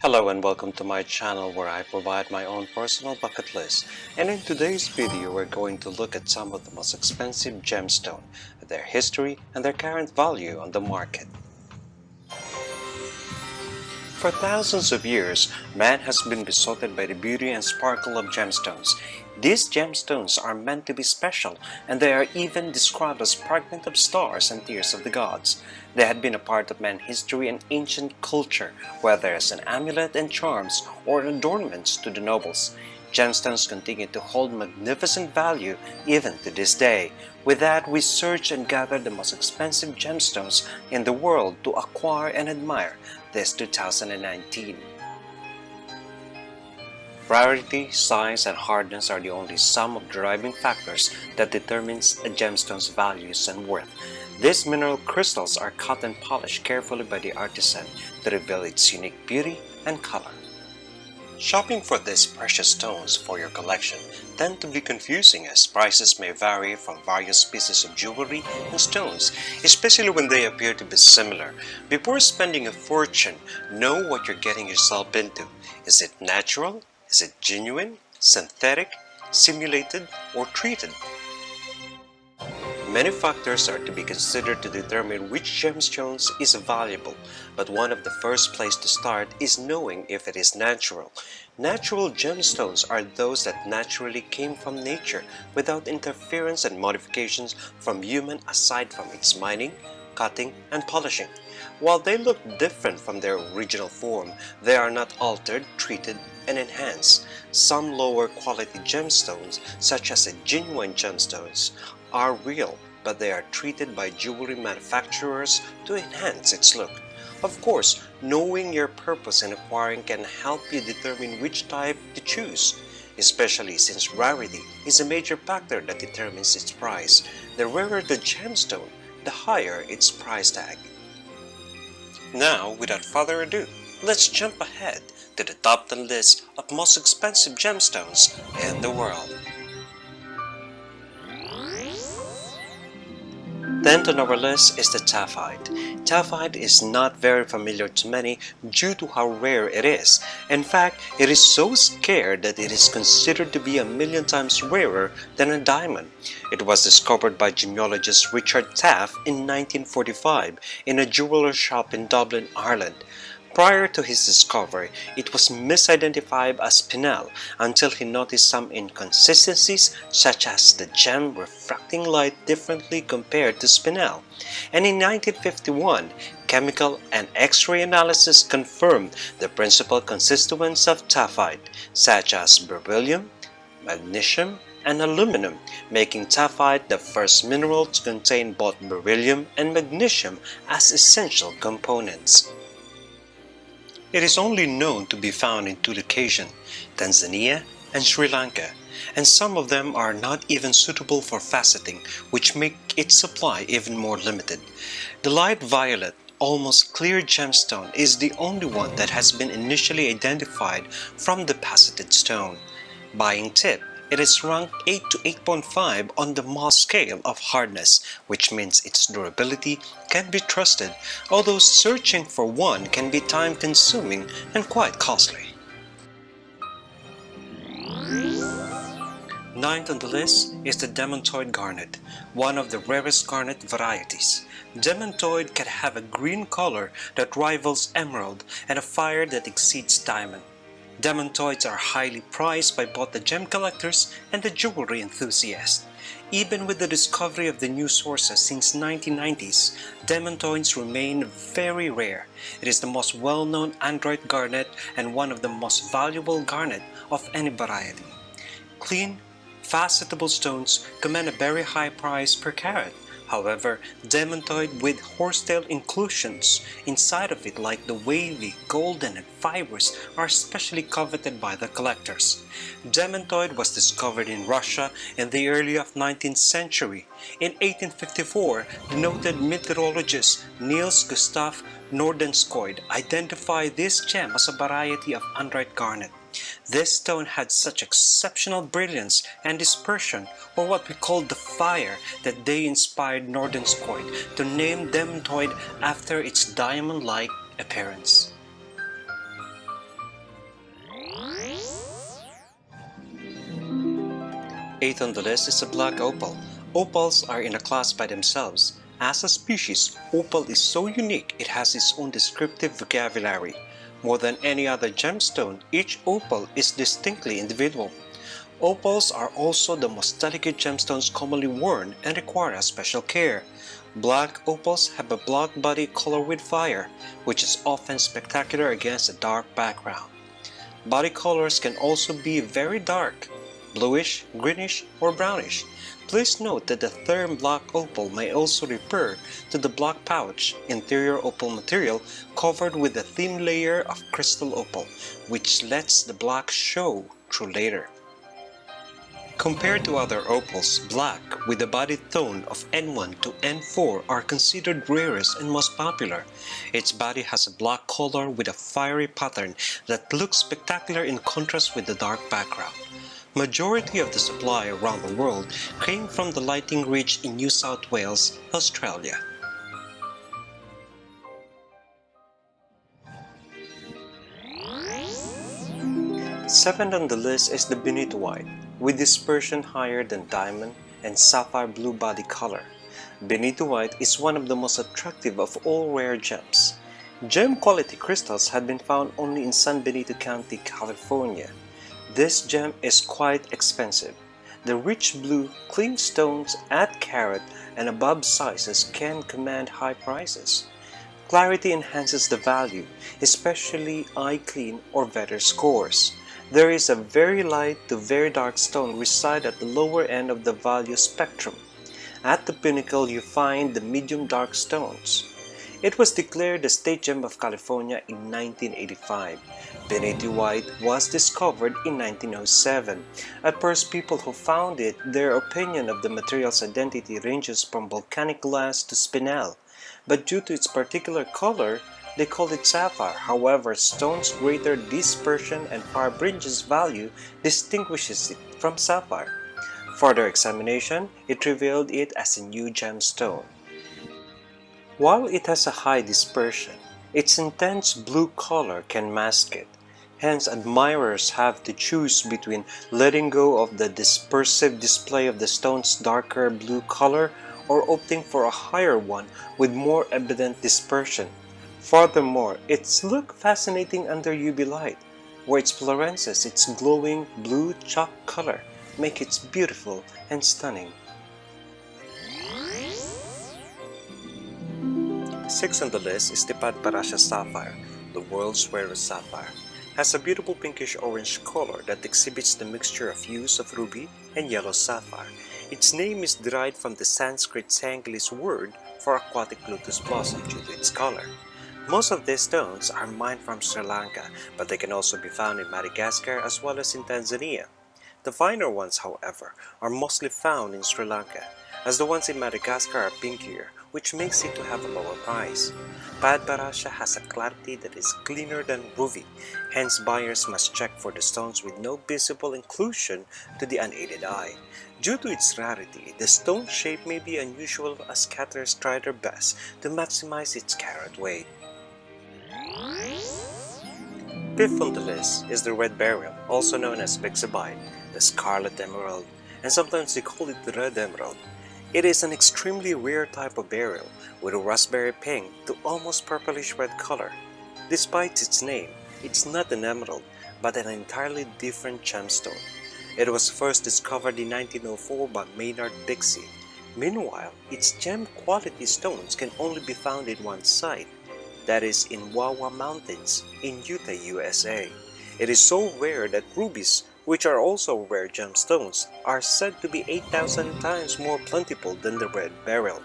Hello and welcome to my channel where I provide my own personal bucket list and in today's video we're going to look at some of the most expensive gemstone, their history and their current value on the market. For thousands of years, man has been besotted by the beauty and sparkle of gemstones. These gemstones are meant to be special and they are even described as fragments of stars and tears of the gods. They had been a part of man's history and ancient culture, whether as an amulet and charms or adornments to the nobles. Gemstones continue to hold magnificent value even to this day. With that, we search and gather the most expensive gemstones in the world to acquire and admire this 2019. Rarity, size, and hardness are the only sum of driving factors that determines a gemstone's values and worth. These mineral crystals are cut and polished carefully by the artisan to reveal its unique beauty and color. Shopping for these precious stones for your collection tend to be confusing as prices may vary from various pieces of jewelry and stones, especially when they appear to be similar. Before spending a fortune, know what you're getting yourself into. Is it natural? Is it genuine, synthetic, simulated, or treated? Many factors are to be considered to determine which gemstones is valuable, but one of the first place to start is knowing if it is natural. Natural gemstones are those that naturally came from nature without interference and modifications from human aside from its mining, cutting, and polishing. While they look different from their original form, they are not altered, treated, and enhanced. Some lower quality gemstones, such as genuine gemstones, are real, but they are treated by jewelry manufacturers to enhance its look. Of course, knowing your purpose in acquiring can help you determine which type to choose, especially since rarity is a major factor that determines its price. The rarer the gemstone, the higher its price tag. Now, without further ado, let's jump ahead to the top 10 list of most expensive gemstones in the world. 10th on our list is the Taaffeite. Taaffeite is not very familiar to many due to how rare it is. In fact, it is so scarce that it is considered to be a million times rarer than a diamond. It was discovered by gemologist Richard Taaffe in 1945 in a jeweler shop in Dublin, Ireland. Prior to his discovery, it was misidentified as Spinel until he noticed some inconsistencies such as the gem refracting light differently compared to Spinel. And in 1951, chemical and X-ray analysis confirmed the principal constituents of taaffeite, such as beryllium, magnesium, and aluminum, making taaffeite the first mineral to contain both beryllium and magnesium as essential components. It is only known to be found in locations, Tanzania and Sri Lanka, and some of them are not even suitable for faceting, which make its supply even more limited. The light violet, almost clear gemstone is the only one that has been initially identified from the faceted stone. Buying tip it is ranked 8 to 8.5 on the Mohs scale of hardness, which means its durability can be trusted, although searching for one can be time-consuming and quite costly. Ninth on the list is the Demantoid Garnet, one of the rarest garnet varieties. Demantoid can have a green color that rivals emerald and a fire that exceeds diamond. Demantoids are highly prized by both the gem collectors and the jewelry enthusiasts. Even with the discovery of the new sources since 1990s, demantoids remain very rare. It is the most well-known andradite garnet and one of the most valuable garnet of any variety. Clean, facetable stones command a very high price per carat. However, demantoid with horsetail inclusions inside of it like the wavy, golden, and fibers are especially coveted by the collectors. Demantoid was discovered in Russia in the early of 19th century. In 1854, the noted meteorologist Niels Gustav Nordenskiold identified this gem as a variety of andradite garnet. This stone had such exceptional brilliance and dispersion, or what we call the fire, that they inspired Nordenskiold to name Demantoid after its diamond-like appearance. Eighth on the list is a black opal. Opals are in a class by themselves. As a species, opal is so unique it has its own descriptive vocabulary. More than any other gemstone, each opal is distinctly individual. Opals are also the most delicate gemstones commonly worn and require a special care. Black opals have a black body color with fire, which is often spectacular against a dark background. Body colors can also be very dark, bluish, greenish, or brownish. Please note that the term black opal may also refer to the black potch interior opal material covered with a thin layer of crystal opal, which lets the black show through later. Compared to other opals, black with a body tone of N1 to N4 are considered rarest and most popular. Its body has a black color with a fiery pattern that looks spectacular in contrast with the dark background. Majority of the supply around the world came from the Lightning Ridge in New South Wales, Australia. Seventh on the list is the Benitoite, with dispersion higher than diamond and sapphire blue body color. Benitoite is one of the most attractive of all rare gems. Gem quality crystals had been found only in San Benito County, California. This gem is quite expensive. The rich blue, clean stones at carat and above sizes can command high prices. Clarity enhances the value, especially eye clean or better scores. There is a very light to very dark stone reside at the lower end of the value spectrum. At the pinnacle you find the medium dark stones. It was declared the State Gem of California in 1985. Benitoite was discovered in 1907. At first people who found it, their opinion of the material's identity ranges from volcanic glass to spinel, but due to its particular color, they called it sapphire. However, stone's greater dispersion and fibrinous value distinguishes it from sapphire. Further examination, it revealed it as a new gemstone. While it has a high dispersion, its intense blue color can mask it. Hence, admirers have to choose between letting go of the dispersive display of the stone's darker blue color or opting for a higher one with more evident dispersion. Furthermore, its look fascinating under UV light, where its fluorescence, its glowing blue chalk color, make it beautiful and stunning. Sixth on the list is the Padparadscha Sapphire, the world's rarest sapphire. Has a beautiful pinkish orange color that exhibits the mixture of hues of ruby and yellow sapphire. Its name is derived from the Sanskrit Sanglish word for aquatic lotus blossom due to its color. Most of these stones are mined from Sri Lanka, but they can also be found in Madagascar as well as in Tanzania. The finer ones, however, are mostly found in Sri Lanka, as the ones in Madagascar are pinkier, which makes it to have a lower price. Padparadscha has a clarity that is cleaner than ruby, hence buyers must check for the stones with no visible inclusion to the unaided eye. Due to its rarity, the stone shape may be unusual as catterers try their best to maximize its carat weight. Fifth on the list is the red beryl, also known as bixbite, the scarlet emerald, and sometimes they call it the red emerald. It is an extremely rare type of beryl with a raspberry pink to almost purplish red color. Despite its name, it's not an emerald, but an entirely different gemstone. It was first discovered in 1904 by Maynard Bixby. Meanwhile, its gem quality stones can only be found in one site, that is in Wah Wah Mountains in Utah, USA. It is so rare that rubies, which are also rare gemstones, are said to be 8,000 times more plentiful than the red beryl.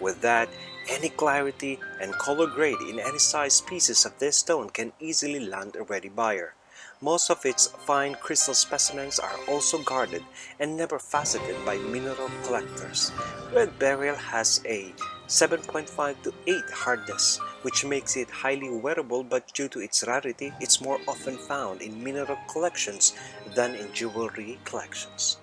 With that, any clarity and color grade in any size pieces of this stone can easily land a ready buyer. Most of its fine crystal specimens are also guarded and never faceted by mineral collectors. Red beryl has a 7.5 to 8 hardness, which makes it highly wearable but due to its rarity, it's more often found in mineral collections than in jewelry collections.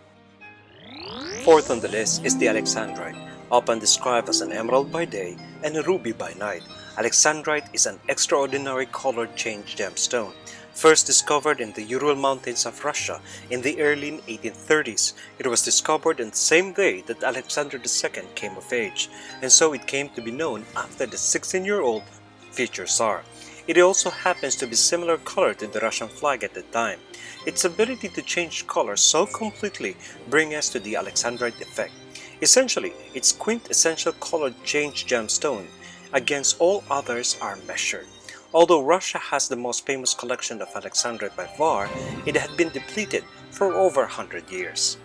Fourth on the list is the Alexandrite, often described as an emerald by day and a ruby by night. Alexandrite is an extraordinary color change gemstone. First discovered in the Ural Mountains of Russia in the early 1830s, it was discovered on the same day that Alexander II came of age, and so it came to be known after the 16-year-old future Tsar. It also happens to be similar color to the Russian flag at the time. Its ability to change color so completely bring us to the Alexandrite effect. Essentially, its quintessential color change gemstone against all others are measured. Although Russia has the most famous collection of Alexandrite by far, it had been depleted for over 100 years.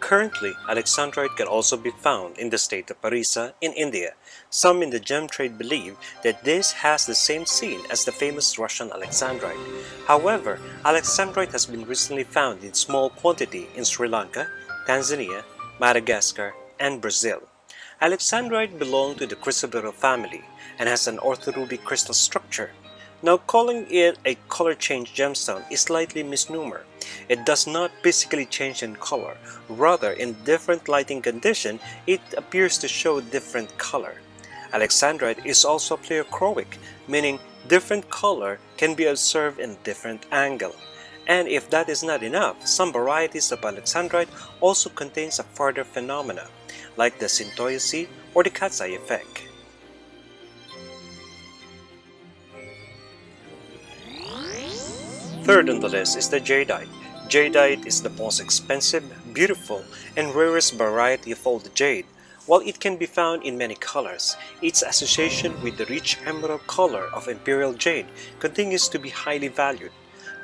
Currently, Alexandrite can also be found in the state of Parisa in India. Some in the gem trade believe that this has the same scene as the famous Russian Alexandrite. However, Alexandrite has been recently found in small quantity in Sri Lanka, Tanzania, Madagascar, and Brazil. Alexandrite belonged to the chrysoberyl family and has an orthorhombic crystal structure. Now calling it a color change gemstone is slightly misnomer. It does not physically change in color, rather in different lighting condition it appears to show different color. Alexandrite is also pleochroic, meaning different color can be observed in different angle. And if that is not enough, some varieties of Alexandrite also contains a further phenomena, like the Syntoiosite or the eye effect. Third on the list is the jadeite. Jadeite is the most expensive, beautiful, and rarest variety of all jade. While it can be found in many colors, its association with the rich emerald color of imperial jade continues to be highly valued.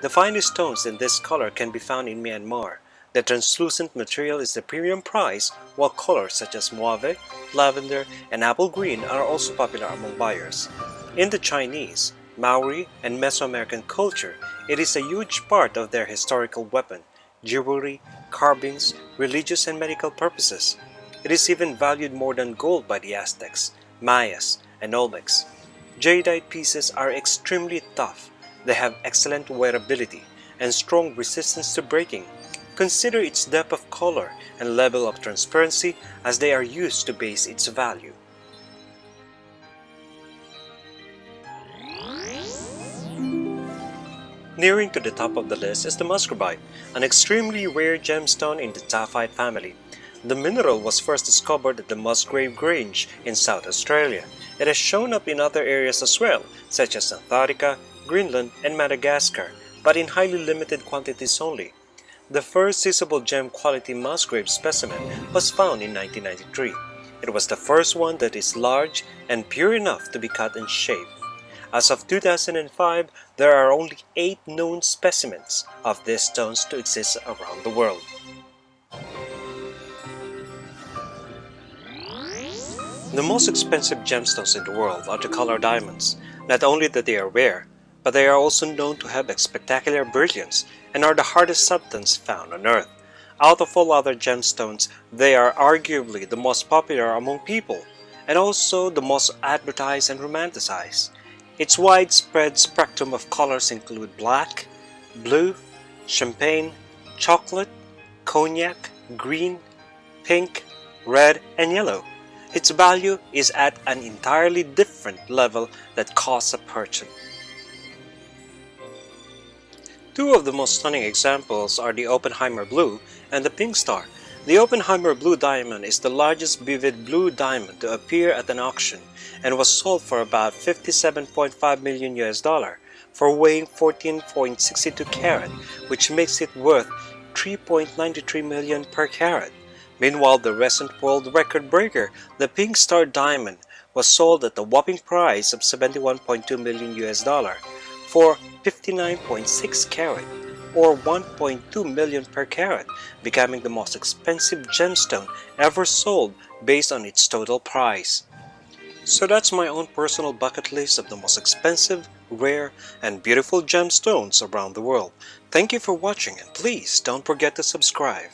The finest stones in this color can be found in Myanmar. The translucent material is the premium price, while colors such as mauve, lavender, and apple green are also popular among buyers. In the Chinese, Maori, and Mesoamerican culture, it is a huge part of their historical weapon, jewelry, carvings, religious and medical purposes. It is even valued more than gold by the Aztecs, Mayas, and Olmecs. Jadeite pieces are extremely tough. They have excellent wearability and strong resistance to breaking. Consider its depth of color and level of transparency as they are used to base its value. Nearing to the top of the list is the musgravite, an extremely rare gemstone in the taaffeite family. The mineral was first discovered at the Musgrave Grange in South Australia. It has shown up in other areas as well, such as Antarctica, Greenland, and Madagascar, but in highly limited quantities only. The first usable gem quality Musgrave specimen was found in 1993. It was the first one that is large and pure enough to be cut and shaped. As of 2005, there are only 8 known specimens of these stones to exist around the world. The most expensive gemstones in the world are the color diamonds. Not only that they are rare, but they are also known to have a spectacular brilliance and are the hardest substance found on earth. Out of all other gemstones, they are arguably the most popular among people and also the most advertised and romanticized. Its widespread spectrum of colors include black, blue, champagne, chocolate, cognac, green, pink, red, and yellow. Its value is at an entirely different level that costs a fortune. Two of the most stunning examples are the Oppenheimer Blue and the Pink Star, the Oppenheimer Blue Diamond is the largest vivid blue diamond to appear at an auction and was sold for about 57.5 million US dollar for weighing 14.62 carat, which makes it worth 3.93 million per carat. Meanwhile, the recent world record breaker, the Pink Star Diamond, was sold at the whopping price of 71.2 million US dollar for 59.6 carat or 1.2 million per carat, becoming the most expensive gemstone ever sold based on its total price. So that's my own personal bucket list of the most expensive, rare, and beautiful gemstones around the world. Thank you for watching and please don't forget to subscribe.